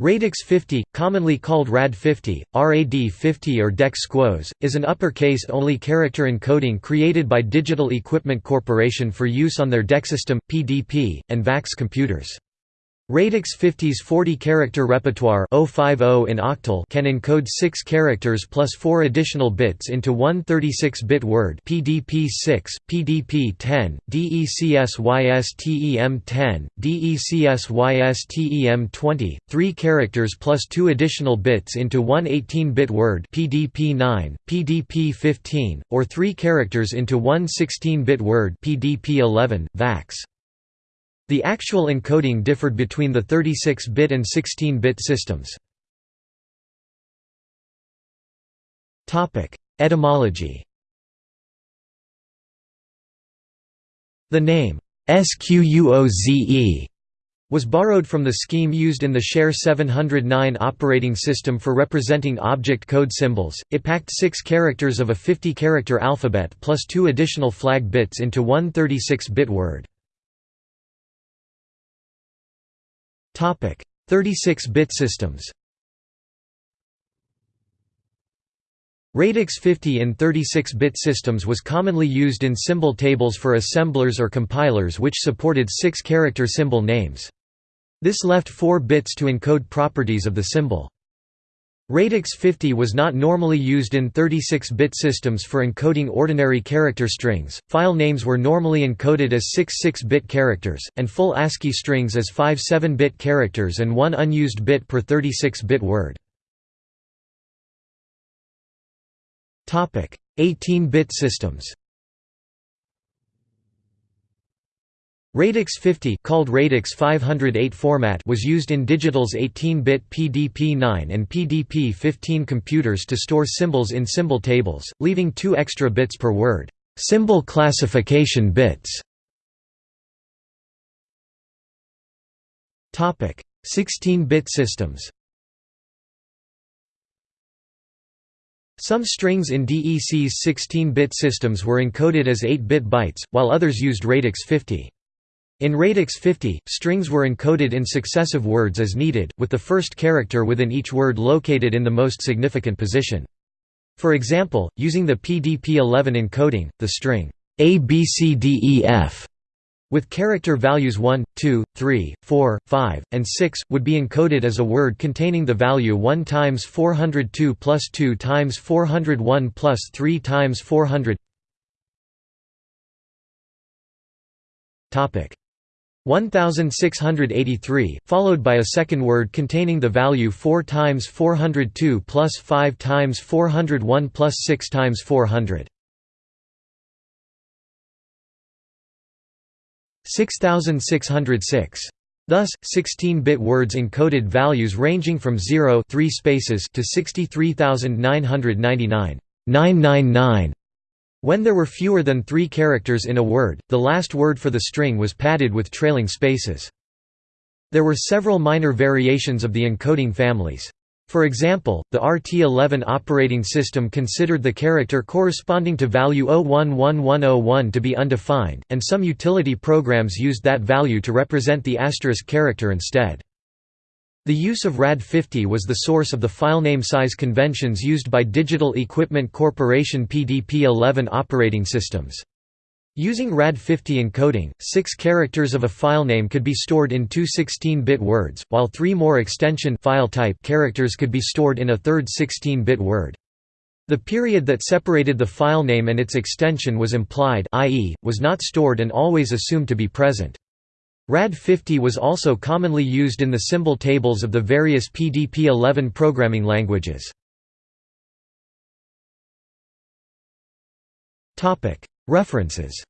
Radix 50, commonly called RAD 50, RAD 50 or DEC Squoze, is an uppercase-only character encoding created by Digital Equipment Corporation for use on their DECsystem, PDP, and VAX computers. Radix 50's 40-character repertoire in octal can encode 6 characters plus 4 additional bits into one 36-bit word PDP-6, PDP-10, DECSYSTEM-10, DECSYSTEM-20, 3 characters plus 2 additional bits into one 18-bit word PDP-9, PDP-15, or 3 characters into one 16-bit word PDP-11, VAX. The actual encoding differed between the 36-bit and 16-bit systems. Etymology The name, SQUOZE, was borrowed from the scheme used in the Share 709 operating system for representing object code symbols. It packed six characters of a 50 character alphabet plus two additional flag bits into one 36 bit word. 36-bit systems Radix 50 in 36-bit systems was commonly used in symbol tables for assemblers or compilers which supported six-character symbol names. This left four bits to encode properties of the symbol. Radix 50 was not normally used in 36-bit systems for encoding ordinary character strings, file names were normally encoded as six 6-bit characters, and full ASCII strings as five 7-bit characters and one unused bit per 36-bit word. 18-bit systems Radix 50 called Radix 508 format was used in Digital's 18-bit PDP-9 and PDP-15 computers to store symbols in symbol tables, leaving two extra bits per word, symbol classification bits. 16-bit systems Some strings in DEC's 16-bit systems were encoded as 8-bit bytes, while others used Radix 50. In Radix 50, strings were encoded in successive words as needed, with the first character within each word located in the most significant position. For example, using the PDP-11 encoding, the string ABCDEF with character values 1, 2, 3, 4, 5, and 6, would be encoded as a word containing the value 1 times 402 plus 2 times 401 plus 3 times 400 1683, followed by a second word containing the value 4 times 402 plus 5 times 401 plus 6 times 400. 6606. Thus, 16-bit words encoded values ranging from 0 3 spaces to 63999 999 when there were fewer than three characters in a word, the last word for the string was padded with trailing spaces. There were several minor variations of the encoding families. For example, the RT11 operating system considered the character corresponding to value 011101 to be undefined, and some utility programs used that value to represent the asterisk character instead. The use of RAD50 was the source of the filename size conventions used by Digital Equipment Corporation PDP-11 operating systems. Using RAD50 encoding, six characters of a filename could be stored in two 16-bit words, while three more extension file type characters could be stored in a third 16-bit word. The period that separated the filename and its extension was implied i.e., was not stored and always assumed to be present. RAD50 was also commonly used in the symbol tables of the various PDP-11 programming languages. References